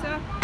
все.